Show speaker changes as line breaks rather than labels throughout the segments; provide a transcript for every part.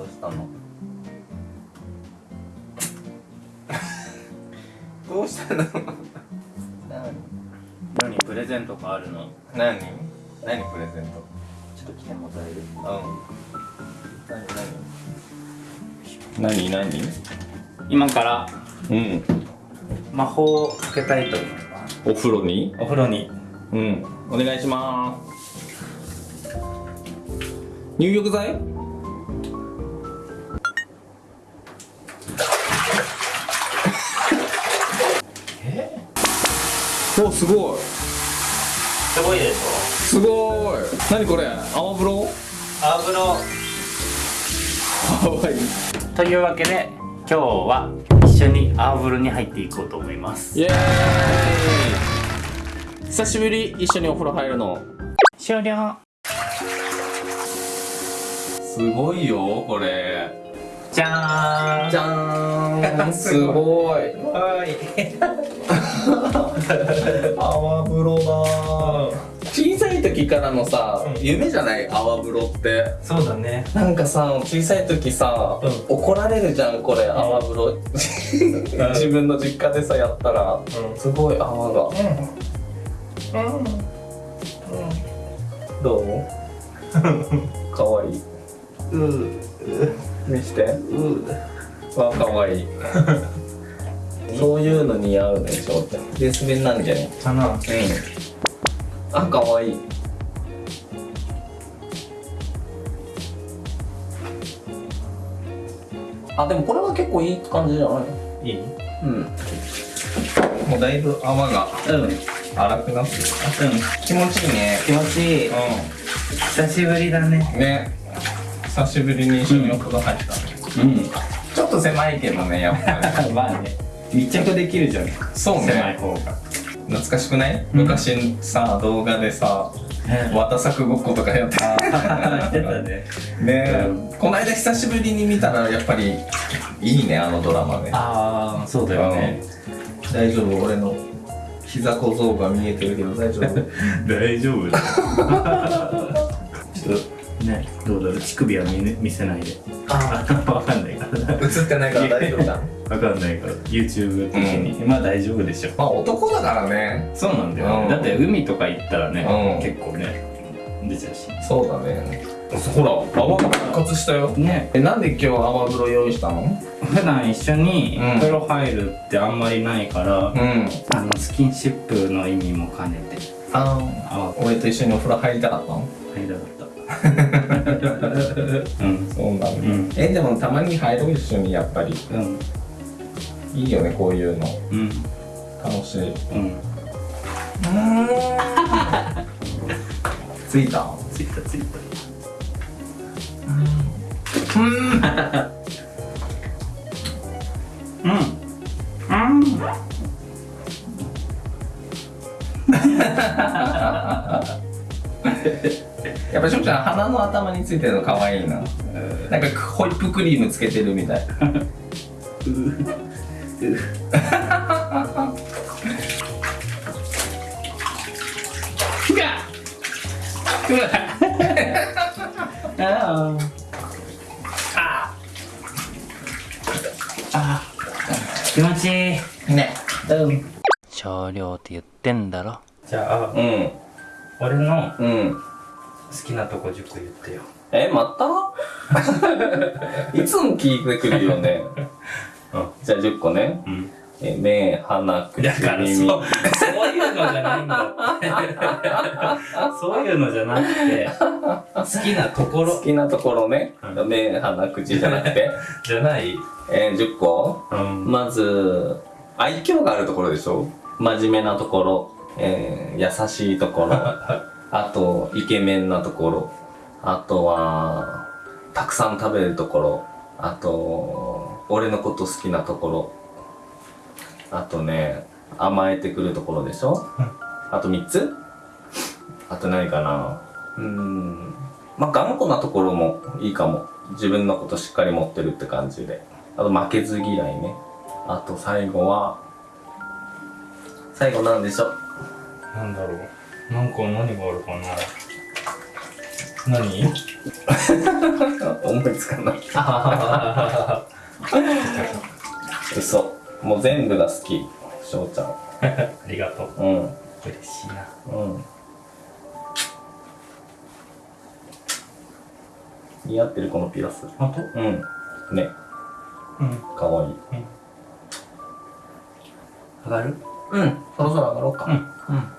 どうしたの？どうしたの？
何？プレゼントがあるの？
何？何？プレゼント？
ちょっと来てもらえる。
うん。何？何？何？何？
今から
うん。
魔法をかけたいと思います。
お風呂に？
お風呂に。
うん。お願いします。入浴剤？おすごい。
すごいでし
すごい。何これ？泡風呂？
ょ泡風呂。
かわいい
というわけで今日は一緒に泡風呂に入っていこうと思います。
イエーイ。久しぶり。一緒にお風呂入るの。
終了。
すごいよこれ
じゃーん。
じゃーん。すごい。
はい。
泡風呂だ。小さい時からのさ、夢じゃない？泡風呂って。
そうだね。
なんかさ小さい時さ、
うん。
怒られるじゃんこれ泡風呂。自分の実家でさやったら。
うん。
すごい泡が。どう？かわいいう見して。わかわいい。そういうの似合うでしょってベース弁なんじゃね？
かな。
うん。あかわい。いあでもこれは結構いい感じじゃない？
いい？
うん。もうだいぶ泡が
うん。うん
荒くなってる気持ちいいね。
気持ちいい。久しぶりだね。
うんね久しぶりに一緒にお風呂入った、
うん。
ちょっと狭いけどねやっぱり。
まあね。密着できるじゃん。
そうね。
狭い方が。
懐かしくない、
うん。
昔さ動画でさ綿作ごっことかやって
た。ね。
ねえ、
うん。
この間久しぶりに見たらやっぱりいいねあのドラマね。
ああそうだよね。
大丈夫俺の膝小僧が見えてるけど大丈夫？
大丈夫ねどうだろう乳首は見,、ね、見せないで。
あ
わかんないから。
映ってないから大丈夫だ。
わかんないから。YouTube 的に、まあ大丈夫でしょ。
まあ男だからね。
そうなんだよ、
うん。
だって海とか行ったらね、
うん。
結構ね出ちゃうし。
そうだね。ほら泡が復活したよ。
ね。
えなんで今日泡風呂用意したの？
普段一緒に
うん。
風呂入るってあんまりないから、
うん。
あのスキンシップの意味も兼ねて。
あ
あ
俺と一緒にお風呂入りたかったの？
入りたかった。う ん
そうなん。だ、
ん。
えでもたまに入ろう一緒にやっぱり。
うん。
いいよねこういうの。
うん。
楽しい。
うん。
ついた？
ついたついた。うん。うん
やっぱしょうちゃん鼻の頭についてるの可愛いな。なんかホイップクリームつけてるみたい。
うわうわああ気持ちいい。
ね。
うん。少量って言ってんだろ。じゃあ
うん。
俺の
うん
好きなとこ10個言ってよ。
えまた？いつも聞いてくるよね。
うん。
じゃあ10個ね。
うん。
え目鼻口
だからそう
耳
そういうのじゃないんだって。そういうのじゃなくて好きなところ。
好きなところね、
うん。
目鼻口じゃなくて。
じゃない？
えー、10個
うん。
まず愛嬌があるところでしょ？真面目なところ、えー、優しいところあとイケメンなところ。あとはたくさん食べるところ。あと俺のこと好きなところ。あとね甘えてくるところでしょ。あと3つ。あと何かな。うーん。まあ頑固なところもいいかも。自分のことしっかり持ってるって感じで。あと負けず嫌いね。あと最後は最後なんでしょ。う
なんだろうなんか何があるかな？何？
思いつかない。嘘。もう全部が好き。翔ちゃん。
ありがとう。
うん。
嬉しいな。
うん。似合ってるこのピアス。
本当？
うん。ね。
うん。
かわいい。
上がる？
うん。そろそろ上がろうか。
うん。
うん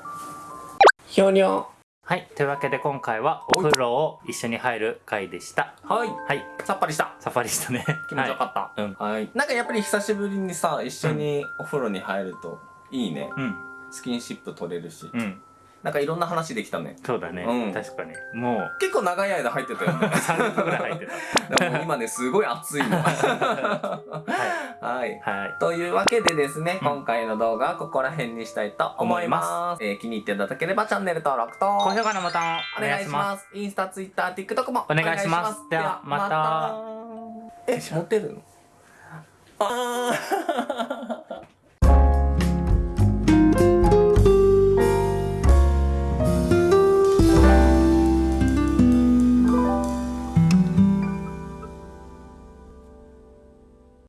ひょにょ
はい。というわけで今回はお風呂を一緒に入る回でした。
はい。
はい。
さっぱりした。
さっぱりしたね。
気持ちよかった。
うん。
はい。なんかやっぱり久しぶりにさ一緒にお風呂に入るといいね。
うん。
スキンシップ取れるし。
うん
なんかいろんな話できたね。
そうだね、
うん。
確かに。もう。
結構長い間入ってたよね。
3分ぐらい入って
でも今ねすごい暑いの。
たは
はい。
いはい。
というわけでですね、
うん。
今回の動画はここら辺にしたいと思います。えー気に入っていただければチャンネル登録と
高評価のボタンを
お願いします。インスタ、ツイッター、TikTok も
お願いします。ではまた。
え、持ってるの？あー